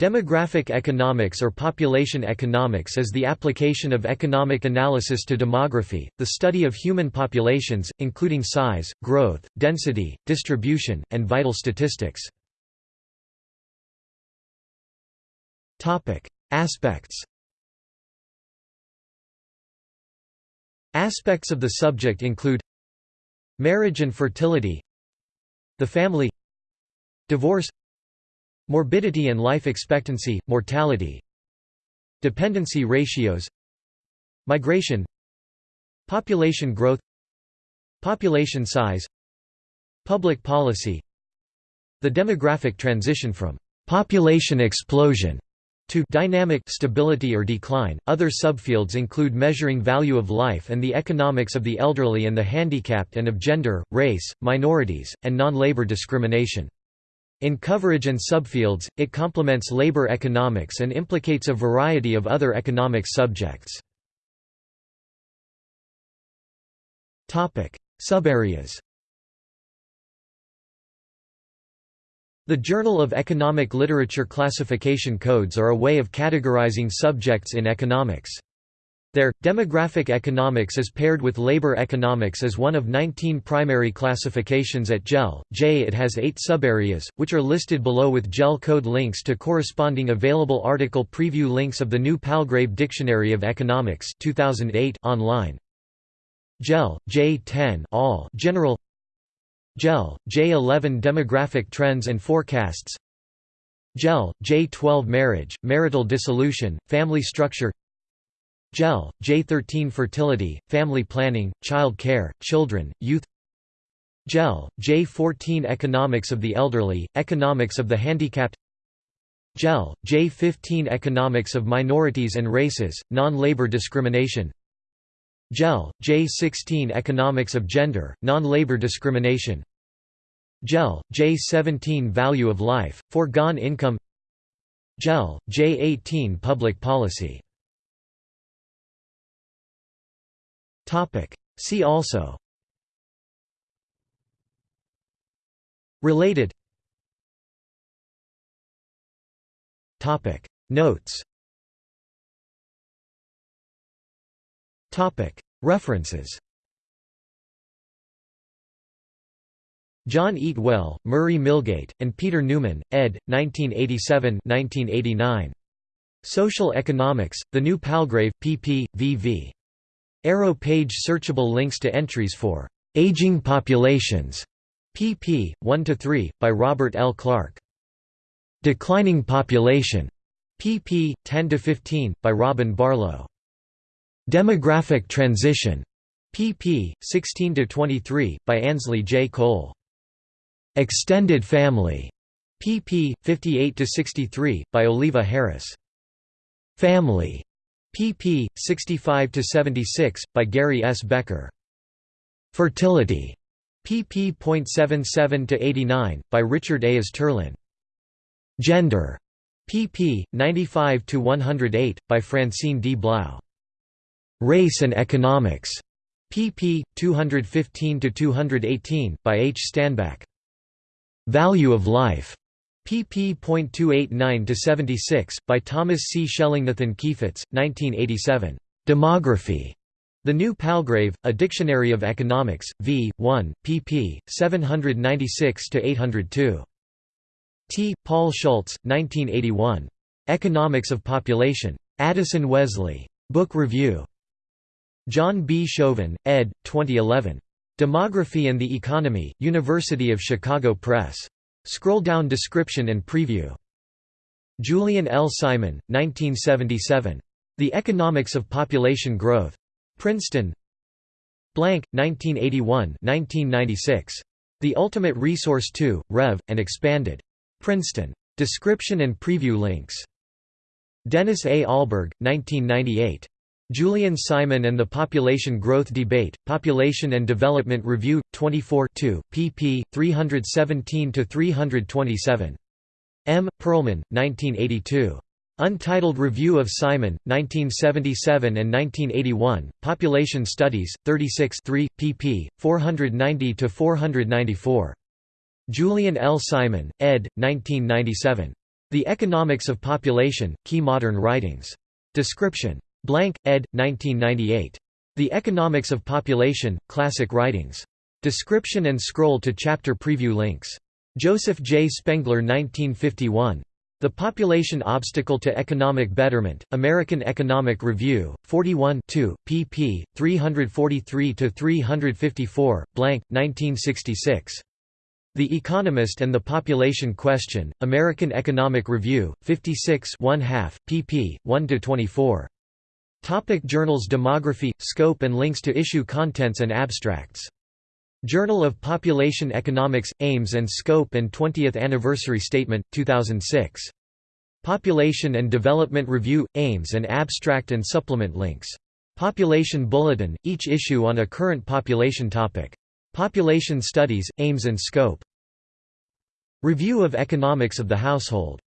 Demographic economics or population economics is the application of economic analysis to demography, the study of human populations, including size, growth, density, distribution, and vital statistics. Aspects Aspects of the subject include Marriage and fertility The family Divorce Morbidity and life expectancy, mortality Dependency ratios Migration Population growth Population size Public policy The demographic transition from «population explosion» to dynamic stability or decline. Other subfields include measuring value of life and the economics of the elderly and the handicapped and of gender, race, minorities, and non-labor discrimination. In coverage and subfields, it complements labor economics and implicates a variety of other economic subjects. Subareas The Journal of Economic Literature classification codes are a way of categorizing subjects in economics. There, demographic economics is paired with labor economics as one of 19 primary classifications at JEL. J it has 8 subareas, which are listed below with JEL code links to corresponding available article preview links of the new Palgrave Dictionary of Economics 2008 online. JEL, J10 all general JEL, J11 demographic trends and forecasts JEL, J12 marriage, marital dissolution, family structure JEL, J13 Fertility, Family Planning, Child Care, Children, Youth. JEL, J14 Economics of the Elderly, Economics of the Handicapped. JEL, J15 Economics of Minorities and Races, Non-Labor Discrimination. JEL, J16 Economics of Gender, Non-Labor Discrimination. JEL, J17 Value of Life, Foregone Income. JEL, J18 Public Policy See also Related Notes References John Eatwell, Murray Milgate, and Peter Newman, ed. 1987-1989. Social Economics, The New Palgrave, pp. v.v. Arrow page searchable links to entries for Aging Populations, pp. 1 to 3, by Robert L. Clark. Declining Population, pp. 10 to 15, by Robin Barlow. Demographic Transition, pp. 16 to 23, by Ansley J. Coale. Extended Family, pp. 58 to 63, by Olivia Harris. Family, pp. 65–76, by Gary S. Becker. Fertility, pp. 77–89, by Richard A. Easterlin. Gender, pp. 95–108, by Francine D. Blau. Race and Economics, pp. 215–218, by H. Stanback. Value of Life, pp. 289–76, by Thomas C. Schelling Nathan Keyfitz, 1987. Demography. The New Palgrave, A Dictionary of Economics, v. 1, pp. 796–802. T. Paul Schultz, 1981. Economics of Population. Addison Wesley. Book Review. John B. Shoven, ed. 2011. Demography and the Economy, University of Chicago Press. Scroll down description and preview. Julian L. Simon, 1977. The Economics of Population Growth. Princeton Blank, 1981-1996. The Ultimate Resource 2, Rev, and Expanded. Princeton. Description and preview links. Dennis A. Ahlburg, 1998. Julian Simon and the Population Growth Debate, Population and Development Review, 24 2, pp. 317–327. M. Perlman, 1982. Untitled Review of Simon, 1977 and 1981, Population Studies, 36 3, pp. 490–494. Julian L. Simon, ed. 1997. The Economics of Population, Key Modern Writings. Description. Blank, ed. 1998. The Economics of Population, Classic Writings. Description and scroll to chapter preview links. Joseph J. Spengler 1951. The Population Obstacle to Economic Betterment, American Economic Review, 41 pp. 343–354, blank, 1966. The Economist and the Population Question, American Economic Review, 56 1/2, pp. 1–24. Topic Journals Demography, scope and links to issue contents and abstracts. Journal of Population Economics, Aims and Scope and 20th Anniversary Statement, 2006. Population and Development Review, Aims and Abstract and Supplement links. Population Bulletin, each issue on a current population topic. Population Studies, Aims and Scope. Review of Economics of the Household